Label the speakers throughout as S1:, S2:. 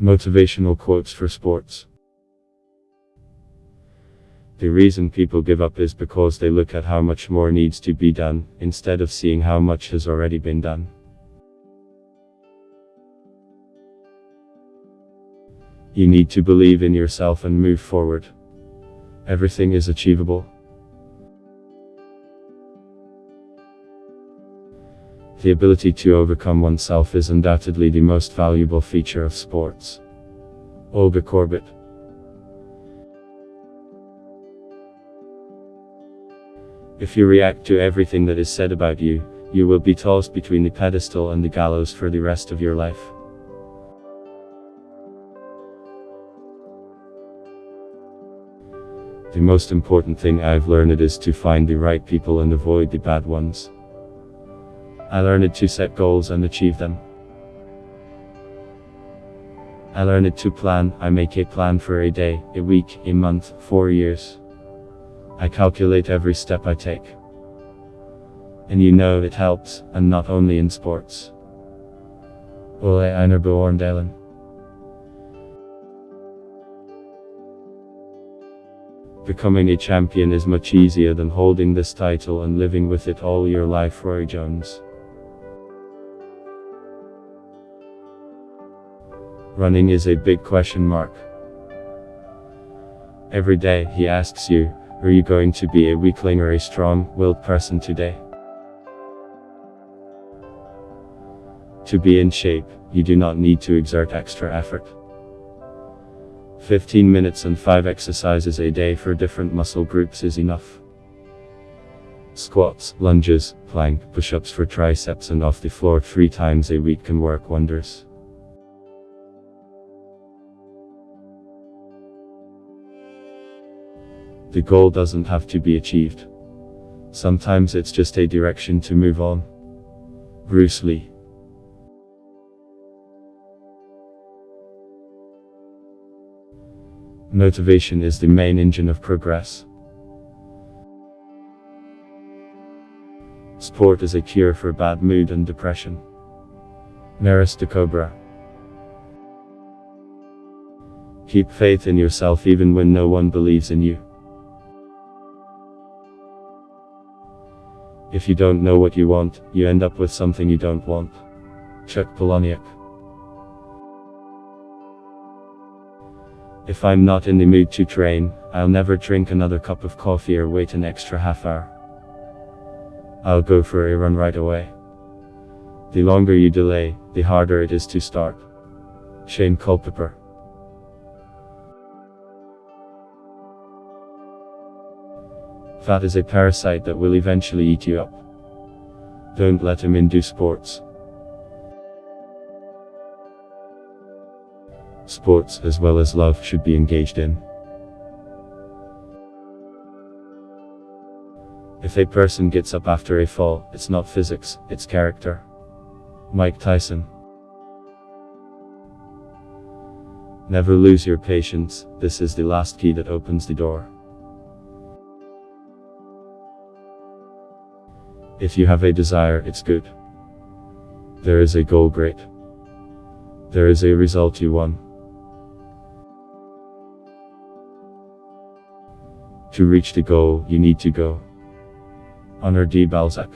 S1: Motivational quotes for sports. The reason people give up is because they look at how much more needs to be done, instead of seeing how much has already been done. You need to believe in yourself and move forward. Everything is achievable. The ability to overcome oneself is undoubtedly the most valuable feature of sports. Olga Korbut If you react to everything that is said about you, you will be tossed between the pedestal and the gallows for the rest of your life. The most important thing I've learned is to find the right people and avoid the bad ones. I learned to set goals and achieve them. I learned to plan, I make a plan for a day, a week, a month, four years. I calculate every step I take. And you know it helps, and not only in sports. Ole Einar Bjørndalen. Becoming a champion is much easier than holding this title and living with it all your life Roy Jones. Running is a big question mark. Every day he asks you, are you going to be a weakling or a strong-willed person today? To be in shape, you do not need to exert extra effort. 15 minutes and 5 exercises a day for different muscle groups is enough. Squats, lunges, plank, push-ups for triceps and off the floor 3 times a week can work wonders. The goal doesn't have to be achieved. Sometimes it's just a direction to move on. Bruce Lee Motivation is the main engine of progress. Sport is a cure for bad mood and depression. Maris de Cobra Keep faith in yourself even when no one believes in you. If you don't know what you want, you end up with something you don't want. Chuck Palahniuk. If I'm not in the mood to train, I'll never drink another cup of coffee or wait an extra half hour. I'll go for a run right away. The longer you delay, the harder it is to start. Shane Culpepper. Fat is a parasite that will eventually eat you up. Don't let him into sports. Sports as well as love should be engaged in. If a person gets up after a fall, it's not physics, it's character. Mike Tyson. Never lose your patience, this is the last key that opens the door. If you have a desire, it's good. There is a goal, great. There is a result you won. To reach the goal, you need to go. Honoré de Balzac.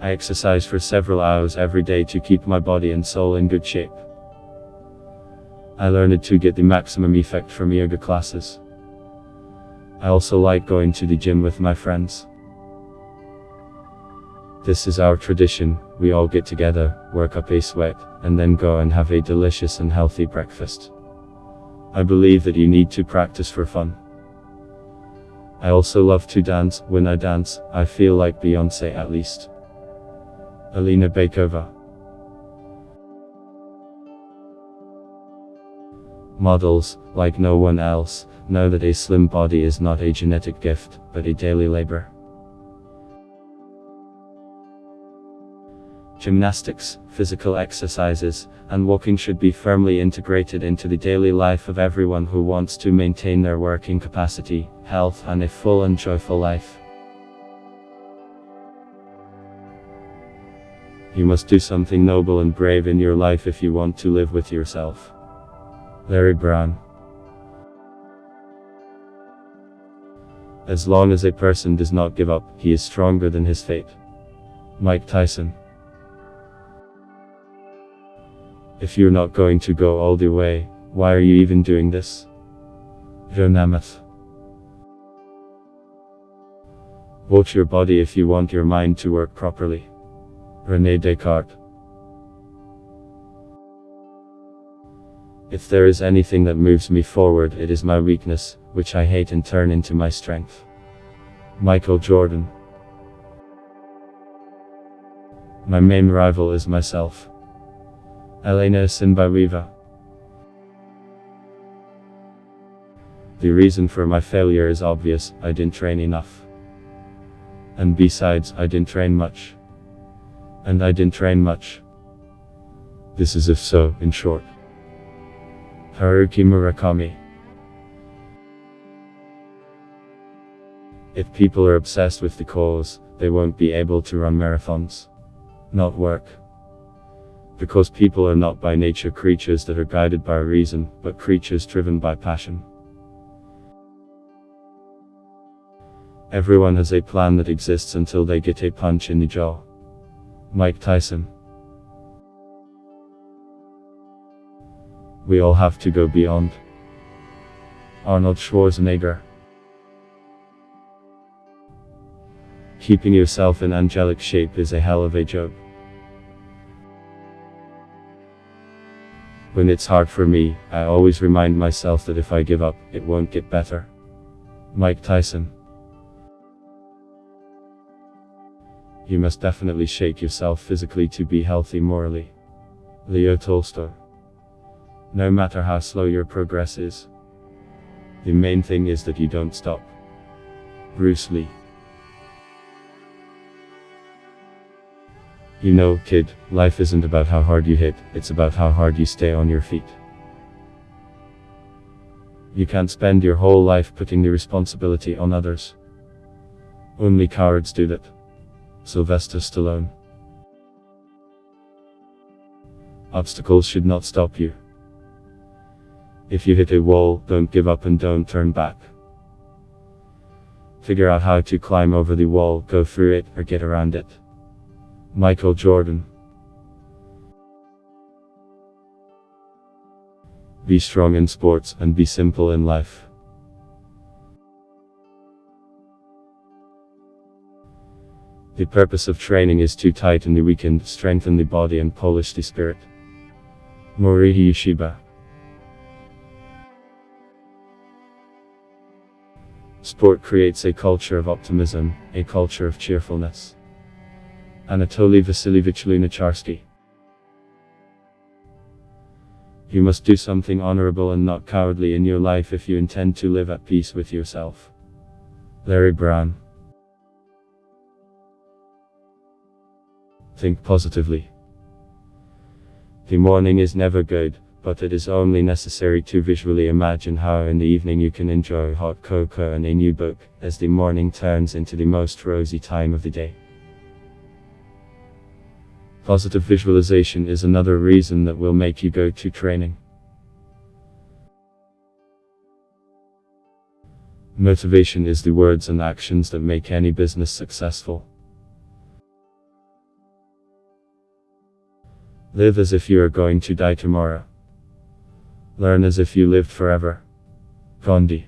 S1: I exercise for several hours every day to keep my body and soul in good shape. I learned to get the maximum effect from yoga classes. I also like going to the gym with my friends. This is our tradition, we all get together, work up a sweat, and then go and have a delicious and healthy breakfast. I believe that you need to practice for fun. I also love to dance, when I dance, I feel like Beyonce at least. Alina Baykova Models, like no one else, know that a slim body is not a genetic gift, but a daily labor. Gymnastics, physical exercises, and walking should be firmly integrated into the daily life of everyone who wants to maintain their working capacity, health and a full and joyful life. You must do something noble and brave in your life if you want to live with yourself. Larry Brown. As long as a person does not give up, he is stronger than his fate. Mike Tyson. If you're not going to go all the way, why are you even doing this? Joe Namath. Watch your body if you want your mind to work properly. Rene Descartes. If there is anything that moves me forward, it is my weakness, which I hate and turn into my strength. Michael Jordan. My main rival is myself. Elena Isinbayeva. The reason for my failure is obvious, I didn't train enough. And besides, I didn't train much. And I didn't train much. This is if so, in short. Haruki Murakami If people are obsessed with the cause, they won't be able to run marathons. Not work. Because people are not by nature creatures that are guided by reason, but creatures driven by passion. Everyone has a plan that exists until they get a punch in the jaw. Mike Tyson. We all have to go beyond. Arnold Schwarzenegger. Keeping yourself in angelic shape is a hell of a job. When it's hard for me, I always remind myself that if I give up, it won't get better. Mike Tyson. You must definitely shake yourself physically to be healthy morally. Leo Tolstoy. No matter how slow your progress is, the main thing is that you don't stop. Bruce Lee. You know, kid, life isn't about how hard you hit, it's about how hard you stay on your feet. You can't spend your whole life putting the responsibility on others. Only cowards do that. Sylvester Stallone. Obstacles should not stop you. If you hit a wall, don't give up and don't turn back. Figure out how to climb over the wall, go through it, or get around it. Michael Jordan. Be strong in sports and be simple in life. The purpose of training is to tighten the weakened, strengthen the body and polish the spirit. Morihei Ueshiba Sport creates a culture of optimism, a culture of cheerfulness. Anatoly Vasilievich Lunacharsky You must do something honorable and not cowardly in your life if you intend to live at peace with yourself. Larry Brown Think positively. The morning is never good, but it is only necessary to visually imagine how in the evening you can enjoy hot cocoa and a new book, as the morning turns into the most rosy time of the day. Positive visualization is another reason that will make you go to training. Motivation is the words and actions that make any business successful. Live as if you are going to die tomorrow. Learn as if you lived forever. Gandhi.